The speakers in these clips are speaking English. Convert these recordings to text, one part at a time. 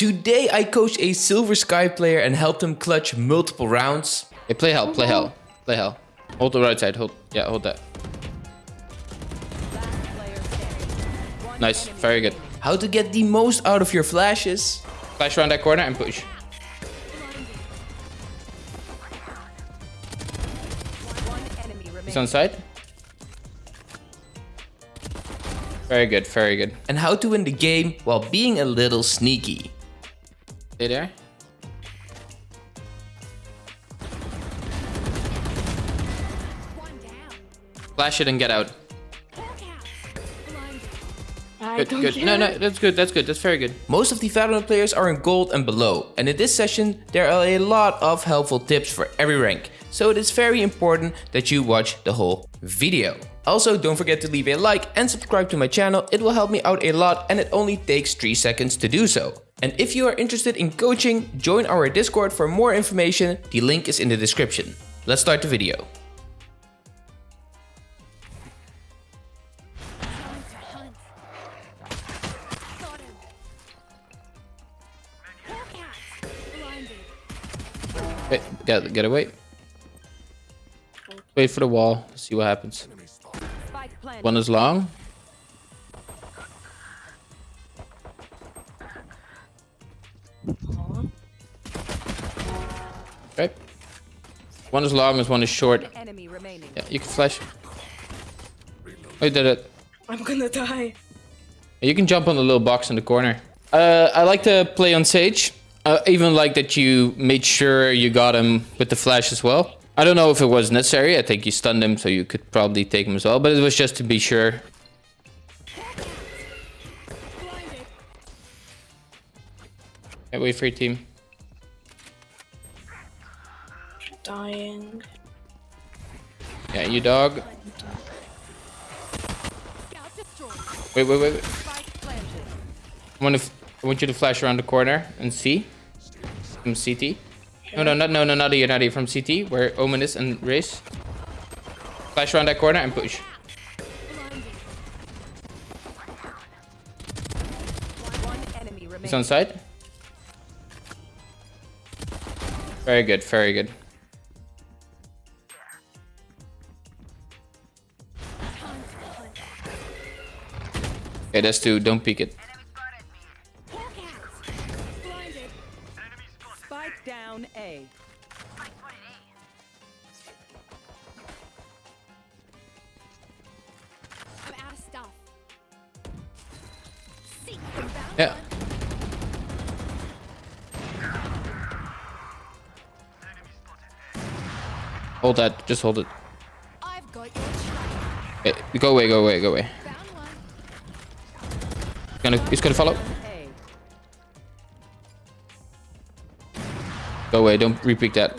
Today I coached a Silver Sky player and helped him clutch multiple rounds. Hey, play hell, play hell, play hell. Hold the right side, hold, yeah, hold that. Nice, very good. How to get the most out of your flashes. Flash around that corner and push. He's on side. Very good, very good. And how to win the game while being a little sneaky. Stay there. Flash it and get out. Good, good. No, no, that's good, that's good, that's very good. Most of the Valorant players are in gold and below, and in this session there are a lot of helpful tips for every rank, so it is very important that you watch the whole video. Also don't forget to leave a like and subscribe to my channel, it will help me out a lot and it only takes 3 seconds to do so. And if you are interested in coaching, join our Discord for more information, the link is in the description. Let's start the video. Wait, get, get away. Wait for the wall, see what happens. One is long. One is long, and one is short. Yeah, you can flash. Oh, you did it. I'm gonna die. You can jump on the little box in the corner. Uh, I like to play on Sage. I even like that you made sure you got him with the flash as well. I don't know if it was necessary. I think you stunned him, so you could probably take him as well. But it was just to be sure. Okay, wait for your team. Dying. Yeah, you dog. Wait, wait, wait. wait. I want, to I want you to flash around the corner and see. From CT. No, no, not, no, no, not here, not here. From CT, where Omen is and Raze. Flash around that corner and push. He's on side. Very good, very good. Okay, that's two. Don't peek it. Spike down A. I'm out of stuff. Yeah. Hold that. Just hold it. I've got your track. Go away, go away, go away. Found one. He's gonna, he's gonna follow. Go away. Don't repeat that.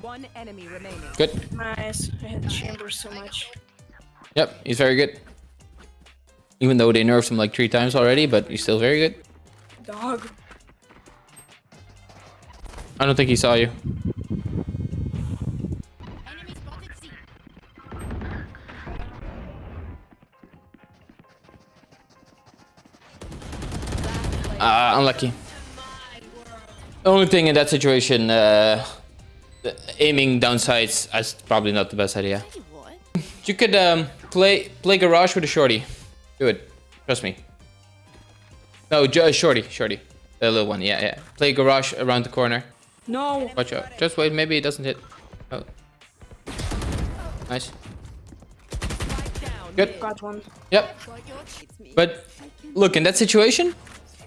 One enemy remaining. Good. Nice. I hit chamber so much. Yep, he's very good. Even though they nerfed him like three times already, but he's still very good. Dog. I don't think he saw you. Unlucky. Only thing in that situation, uh, aiming down sights is probably not the best idea. You could um, play play garage with a shorty. Do it. Trust me. No, uh, shorty, shorty. The little one, yeah, yeah. Play garage around the corner. No. Watch out. Just wait, maybe it doesn't hit. Oh. Nice. Good. Got one. Yep. Got your it's me. But look, in that situation,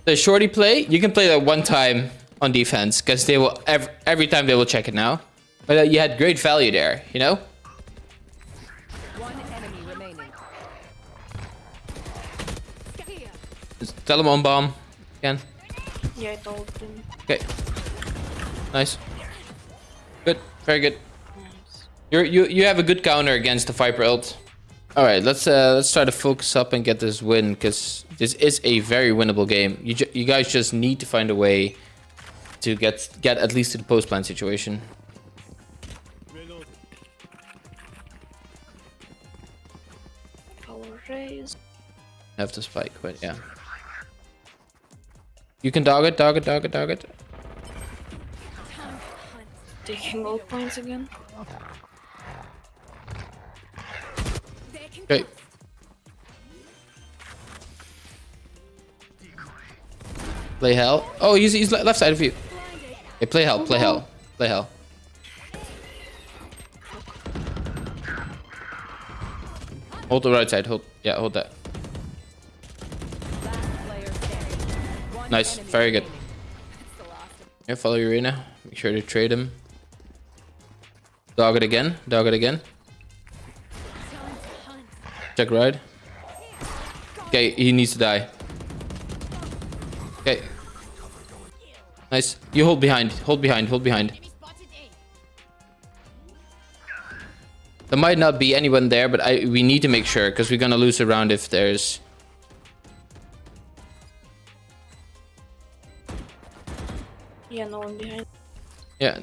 the shorty play, you can play that one time on defense because they will every, every time they will check it now. But uh, you had great value there, you know? One enemy remaining. Here. Just tell them on bomb. Again. Yeah, I told him. Okay. Nice. Good. Very good. Nice. You're, you you have a good counter against the Viper ult. All right, let's uh, let's try to focus up and get this win because this is a very winnable game. You you guys just need to find a way to get get at least to the post plan situation. Have to spike, but yeah. You can dog it, dog it, dog it, dog it. Taking gold points again. Play hell. Oh, he's, he's left side of you. Hey, play hell, play hell, play hell. Hold the right side. Hold. Yeah, hold that. Nice. Very good. Yeah, follow Urena. Make sure to trade him. Dog it again. Dog it again. Check right. Okay, he needs to die. Nice. You hold behind. Hold behind. Hold behind. Enemy spotted A. There might not be anyone there, but I we need to make sure because we're gonna lose a round if there's. Yeah, no one behind. Yeah.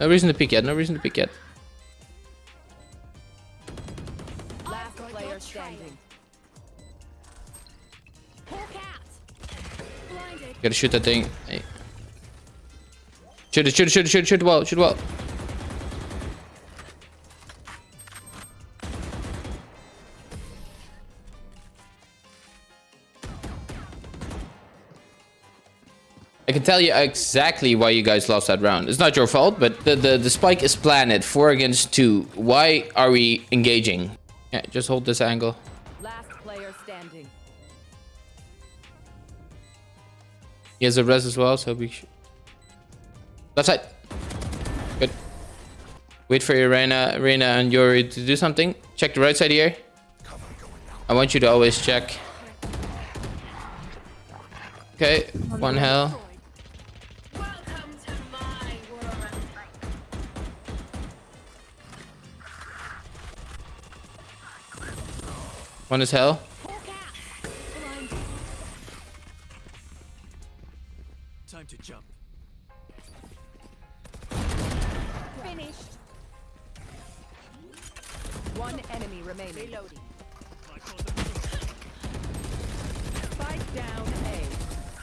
No reason to peek yet. No reason to peek yet. Last player standing. Hawk out. Gotta shoot that thing. Hey. Shoot it, shoot it, shoot it, shoot it, shoot it well, shoot it well. I can tell you exactly why you guys lost that round. It's not your fault, but the, the, the spike is planted. Four against two. Why are we engaging? Yeah, just hold this angle. He has a res as well, so we should... Left side. Good. Wait for your Reyna, Reyna and Yoru to do something. Check the right side here. I want you to always check. Okay, one hell. One is hell.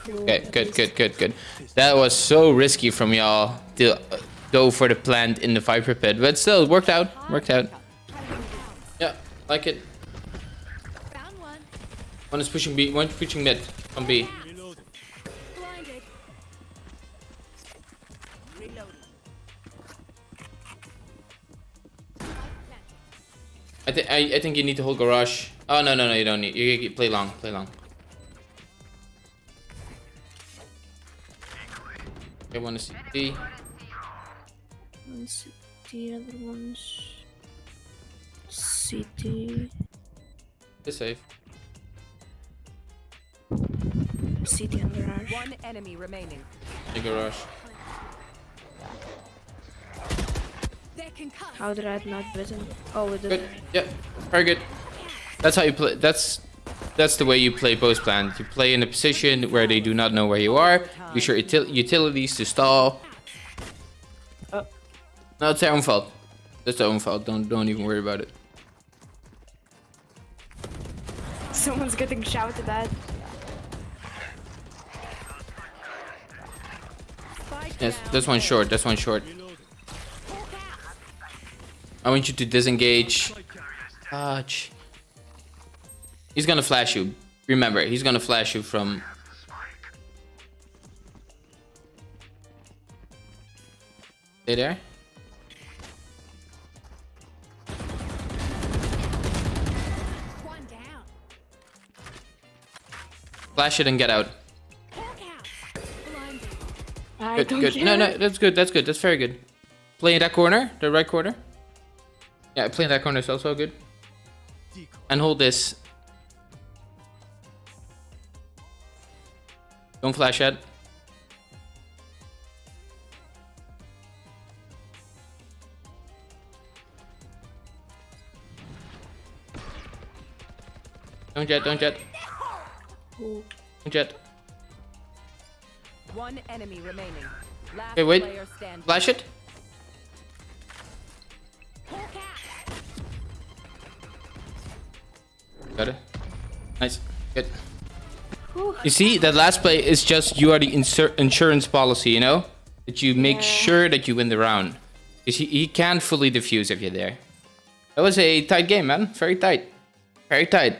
Okay, good, good, good, good. That was so risky from y'all to go for the plant in the Viper pit, but still, it worked out. Worked out. Yeah, like it. One. Is pushing B, one is pushing mid on B. Reloading. Think I, I think you need to hold garage. Oh no no no you don't need. You, you play long, play long. Okay, one is C. One's the other one's city. It's safe. City and garage. One enemy remaining. The garage. They. How did I not bitten? Oh, with the Good. Yeah, very good. That's how you play. That's that's the way you play post plant. You play in a position where they do not know where you are. Use your util utilities to stall. Oh. No, it's their own fault. That's their own fault. Don't don't even worry about it. Someone's getting shouted at. Yes, that's one short. That's one short. I want you to disengage. Touch. He's gonna flash you. Remember, he's gonna flash you from. Stay there. Flash it and get out. Hawk out. Blinded. I Good, good. care. No, no, that's good. That's good. That's very good. Play in that corner, the right corner. Yeah, play in that corner is also good. And hold this. Don't flash yet. Don't jet, don't jet. Don't jet. One enemy remaining. Last Okay, wait. Flash it. Got it. Nice. Good. You see, that last play is just you are the insur insurance policy, you know? That you make sure that you win the round. Because he, he can't fully defuse if you're there. That was a tight game, man. Very tight. Very tight.